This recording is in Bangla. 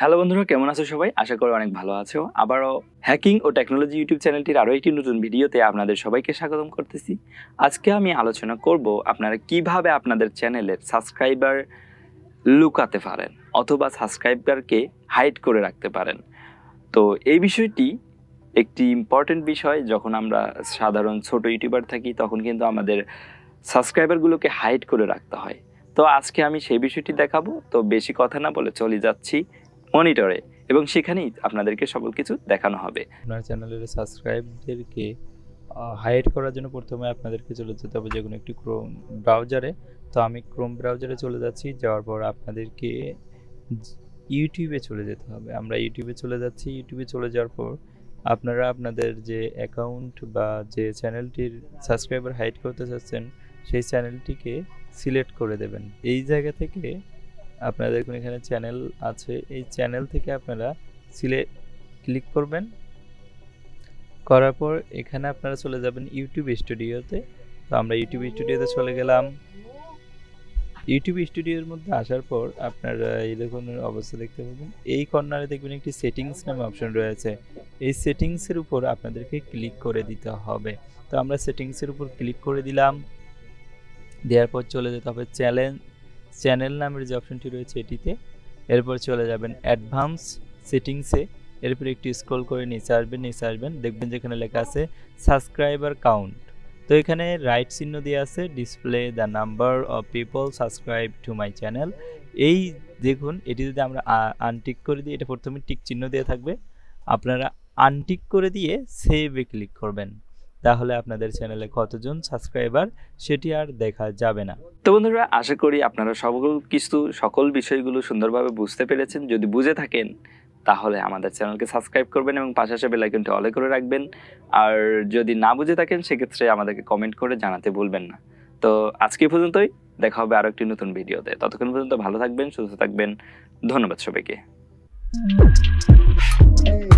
হ্যালো বন্ধুরা, কেমন আছো সবাই? আশা করি অনেক ভালো আছো। আবারও হ্যাকিং ও টেকনোলজি ইউটিউব চ্যানেলটির আরও একটি নতুন ভিডিওতে আপনাদের সবাইকে স্বাগতম করতেছি। আজকে আমি আলোচনা করব আপনারা কীভাবে আপনাদের চ্যানেলের সাবস্ক্রাইবার লুকাতে পারেন অথবা সাবস্ক্রাইবারকে হাইড করে রাখতে পারেন। তো এই বিষয়টি একটি ইম্পর্টেন্ট বিষয়, যখন আমরা সাধারণ ছোট ইউটিউবার থাকি, তখন কিন্তু আমাদের সাবস্ক্রাইবারগুলোকে হাইড করে রাখতে হয়। তো আজকে আমি সেই বিষয়টি দেখাবো। তো বেশি কথা না বলে চলে যাচ্ছি। মনিটরে এবং সেখানেই আপনাদেরকে সকল কিছু দেখানো হবে। আপনার চ্যানেলের সাবস্ক্রাইবদেরকে হাইড করার জন্য প্রথমে আপনাদেরকে চলে যেতে হবে যে কোনো একটি ক্রোম ব্রাউজারে তো আমি ক্রোম ব্রাউজারে চলে যাচ্ছি, যাওয়ার পর আপনাদেরকে ইউটিউবে চলে যেতে হবে। আমরা ইউটিউবে চলে যাচ্ছি ইউটিউবে চলে যাওয়ার পর আপনারা আপনাদের যে অ্যাকাউন্ট বা যে চ্যানেলটির সাবস্ক্রাইবার হাইড করতে চাচ্ছেন, সেই চ্যানেলটিকে সিলেক্ট করে দেবেন। এই জায়গা থেকে আপনাদের দেখুন এখানে চ্যানেল আছে। এই চ্যানেল থেকে আপনারা সিলেক্ট ক্লিক করবেন। করার পর এখানে আপনারা চলে যাবেন ইউটিউব স্টুডিওতে তো। আমরা ইউটিউব স্টুডিওতে চলে গেলাম। ইউটিউব স্টুডিওর মধ্যে আসার পর আপনারা এই দেখুন অবস্থা দেখতে পাবেন। এই কর্নারে দেখবেন একটি সেটিংস নামে অপশন রয়েছে। এই সেটিংসের উপর আপনাদেরকে ক্লিক করে দিতে হবে। তো আমরা সেটিংসের উপর ক্লিক করে দিলাম। দেওয়ার পর চলে যেতে হবে চ্যানেল চ্যানেল নামের যে অপশনটি রয়েছে এটিতে। এরপর চলে যাবেন অ্যাডভান্স সেটিংসে। এরপর একটি স্ক্রল করে নিচে আসবেন নিচে আসবেন দেখবেন যেখানে লেখা আছে সাবস্ক্রাইবার কাউন্ট। তো এখানে রাইট চিহ্ন দিয়ে আছে display the number of people subscribe to my channel এই দেখুন, এটি যদি আমরা আনটিক করে দিই, এটা প্রথমে টিক চিহ্ন দিয়ে থাকবে। আপনারা আনটিক করে দিয়ে সেভে ক্লিক করবেন। তাহলে আপনাদের চ্যানেলে কতজন সাবস্ক্রাইবার সেটি আর দেখা যাবে না। তো বন্ধুরা আশা করি আপনারা সকল কিছু সকল বিষয়গুলো সুন্দরভাবে বুঝতে পেরেছেন। যদি বুঝে থাকেন তাহলে আমাদের চ্যানেলকে সাবস্ক্রাইব করবেন এবং পাশে আসে বেল আইকনটি অলে করে রাখবেন। আর যদি না বুঝে থাকেন সেক্ষেত্রে আমাদেরকে কমেন্ট করে জানাতে ভুলবেন না। তো আজকে পর্যন্তই। দেখা হবে আরও একটি নতুন ভিডিওতে। ততক্ষণ পর্যন্ত ভালো থাকবেন সুস্থ থাকবেন। ধন্যবাদ সবাইকে। Hey.